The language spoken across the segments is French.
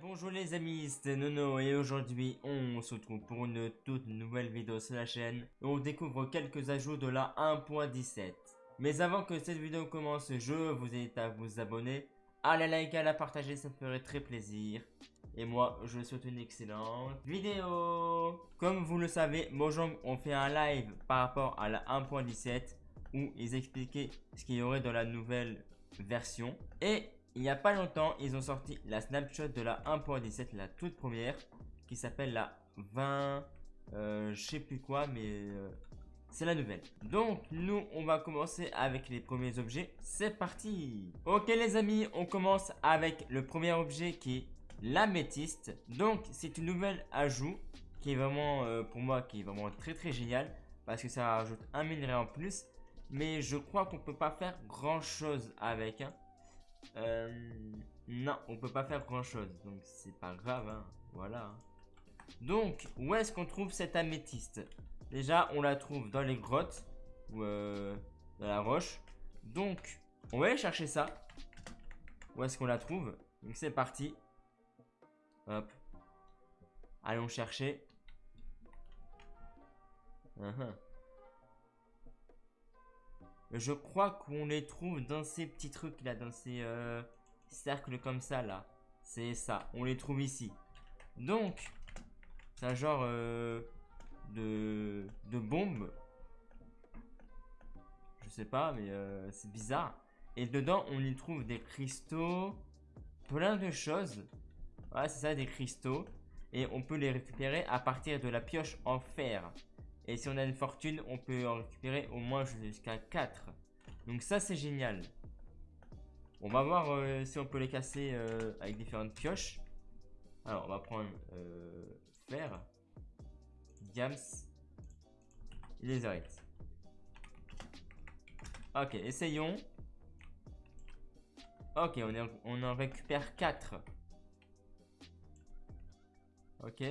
bonjour les amis, c'est Nono et aujourd'hui on se retrouve pour une toute nouvelle vidéo sur la chaîne où on découvre quelques ajouts de la 1.17. Mais avant que cette vidéo commence, je vous invite à vous abonner, à la liker, à la partager, ça me ferait très plaisir. Et moi, je vous souhaite une excellente vidéo Comme vous le savez, Mojang ont fait un live par rapport à la 1.17 où ils expliquaient ce qu'il y aurait dans la nouvelle version. Et il n'y a pas longtemps, ils ont sorti la snapshot de la 1.17, la toute première, qui s'appelle la 20, euh, je sais plus quoi, mais euh, c'est la nouvelle. Donc, nous, on va commencer avec les premiers objets. C'est parti Ok les amis, on commence avec le premier objet qui est l'améthyste. Donc, c'est une nouvelle ajout qui est vraiment, euh, pour moi, qui est vraiment très très génial. Parce que ça rajoute un minerai en plus. Mais je crois qu'on peut pas faire grand chose avec. Hein. Euh, non, on peut pas faire grand chose, donc c'est pas grave, hein. voilà. Donc, où est-ce qu'on trouve cette améthyste? Déjà, on la trouve dans les grottes, ou euh, dans la roche. Donc, on va aller chercher ça. Où est-ce qu'on la trouve? Donc c'est parti. Hop. Allons chercher. Uh-huh. Je crois qu'on les trouve dans ces petits trucs là, dans ces euh, cercles comme ça là. C'est ça, on les trouve ici. Donc, c'est un genre euh, de, de bombe. Je sais pas, mais euh, c'est bizarre. Et dedans, on y trouve des cristaux, plein de choses. Voilà, c'est ça, des cristaux. Et on peut les récupérer à partir de la pioche en fer. Et si on a une fortune, on peut en récupérer au moins jusqu'à 4. Donc ça, c'est génial. On va voir euh, si on peut les casser euh, avec différentes pioches. Alors, on va prendre euh, fer, diams et les arrêtes. Ok, essayons. Ok, on, on en récupère 4. Ok.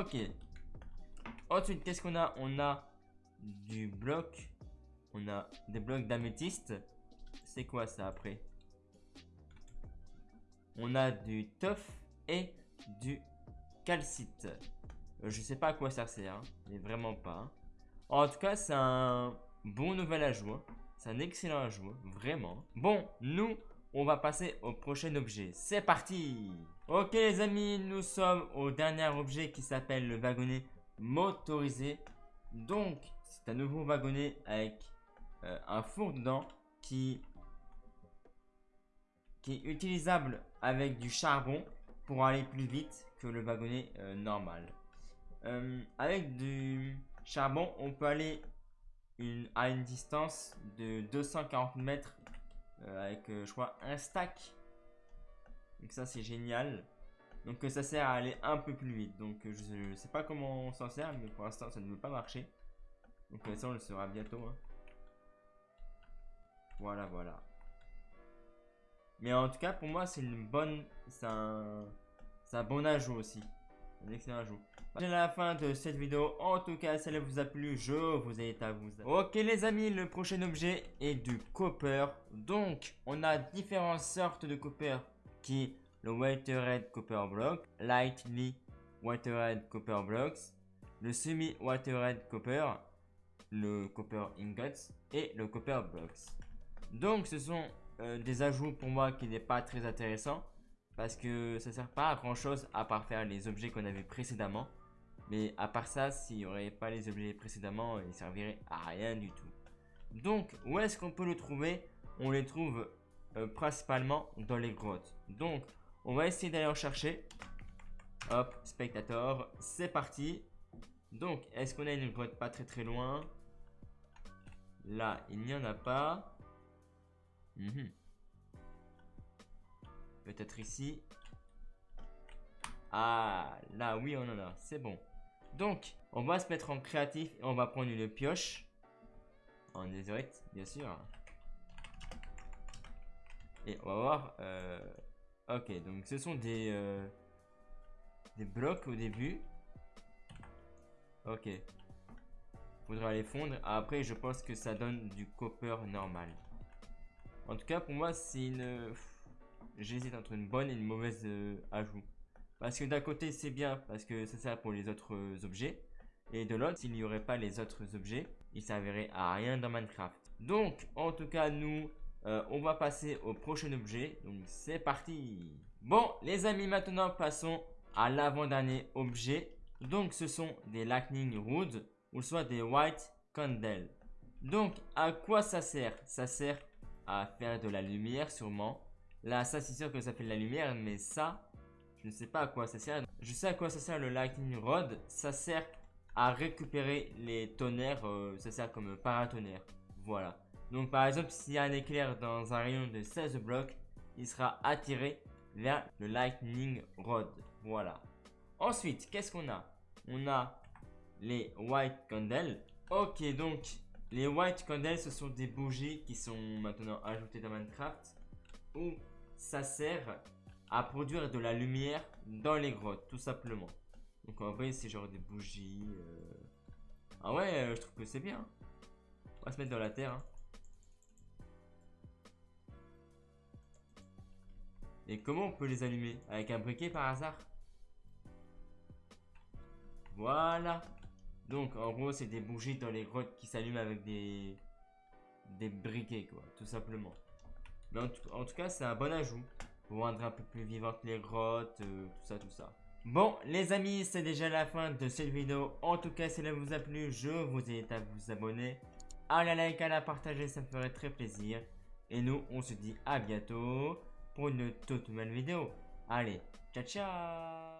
Ok. Ensuite, qu'est-ce qu'on a? On a du bloc. On a des blocs d'améthyste. C'est quoi ça après? On a du tough et du calcite. Euh, je sais pas à quoi ça sert, hein, mais vraiment pas. Hein. En tout cas, c'est un bon nouvel ajout. Hein. C'est un excellent ajout, vraiment. Bon, nous, on va passer au prochain objet. C'est parti Ok les amis, nous sommes au dernier objet qui s'appelle le wagonnet motorisé. Donc, c'est un nouveau wagonnet avec euh, un four dedans qui, qui est utilisable avec du charbon pour aller plus vite que le wagonnet euh, normal. Euh, avec du charbon, on peut aller à une distance de 240 mètres avec, je crois, un stack. Donc ça, c'est génial. Donc ça sert à aller un peu plus vite. Donc je, sais pas comment on s'en sert, mais pour l'instant, ça ne veut pas marcher. Donc ça, on le saura bientôt. Hein. Voilà, voilà. Mais en tout cas, pour moi, c'est une bonne... C'est un... un bon ajout aussi. Un excellent ajout. C'est la fin de cette vidéo. En tout cas, si elle vous a plu, je vous invite à vous... Ok les amis, le prochain objet est du copper. Donc, on a différentes sortes de copper qui le White Red Copper Block, Lightly White Red Copper Blocks, le Semi White Red Copper, le Copper Ingots et le Copper Blocks. Donc ce sont euh, des ajouts pour moi qui n'est pas très intéressant parce que ça sert pas à grand chose à part faire les objets qu'on avait précédemment. Mais à part ça, s'il n'y aurait pas les objets précédemment, ils serviraient à rien du tout. Donc, où est-ce qu'on peut le trouver? On les trouve euh, principalement dans les grottes. Donc, on va essayer d'aller en chercher. Hop, spectateur, c'est parti. Donc, est-ce qu'on a une grotte pas très très loin? Là, il n'y en a pas. Mhm. Peut-être ici. Ah, là, oui, on en a. C'est bon. Donc, on va se mettre en créatif et on va prendre une pioche. En désolite, bien sûr. Et on va voir... Euh, ok, donc ce sont des... Euh, des blocs au début. Ok. Faudra les fondre. Après, je pense que ça donne du copper normal. En tout cas, pour moi, c'est une... j'hésite entre une bonne et une mauvaise euh, ajout. Parce que d'un côté, c'est bien parce que ça sert pour les autres euh, objets. Et de l'autre, s'il n'y aurait pas les autres objets, il servirait à rien dans Minecraft. Donc, en tout cas, nous, euh, on va passer au prochain objet. Donc, c'est parti Bon, les amis, maintenant, passons à l'avant-dernier objet. Donc, ce sont des Lightning Rods ou soit des White Candles. Donc, à quoi ça sert? Ça sert à faire de la lumière, sûrement. Là, ça, c'est sûr que ça fait de la lumière, mais ça, je ne sais pas à quoi ça sert. Je sais à quoi ça sert le Lightning Rod. Ça sert à récupérer les tonnerres. Euh, ça sert comme paratonnerre. Voilà. Donc, par exemple, s'il y a un éclair dans un rayon de 16 blocs, il sera attiré vers le Lightning Rod. Voilà. Ensuite, qu'est-ce qu'on a? On a les White Candles. Ok, donc les White Candles, ce sont des bougies qui sont maintenant ajoutées dans Minecraft où ça sert à produire de la lumière dans les grottes, tout simplement. Donc en vrai, c'est genre des bougies. Euh. Ah ouais, euh, je trouve que c'est bien. On va se mettre dans la terre. Hein. Et comment on peut les allumer? Avec un briquet par hasard? Voilà. Donc en gros, c'est des bougies dans les grottes qui s'allument avec des des briquets, quoi, tout simplement. Mais en, tout, cas, c'est un bon ajout pour rendre un peu plus vivantes les grottes, euh, tout ça, tout ça. Bon, les amis, c'est déjà la fin de cette vidéo. En tout cas, si elle vous a plu, je vous invite à vous abonner, à la like, à la partager, ça me ferait très plaisir. Et nous, on se dit à bientôt pour une toute nouvelle vidéo. Allez, ciao ciao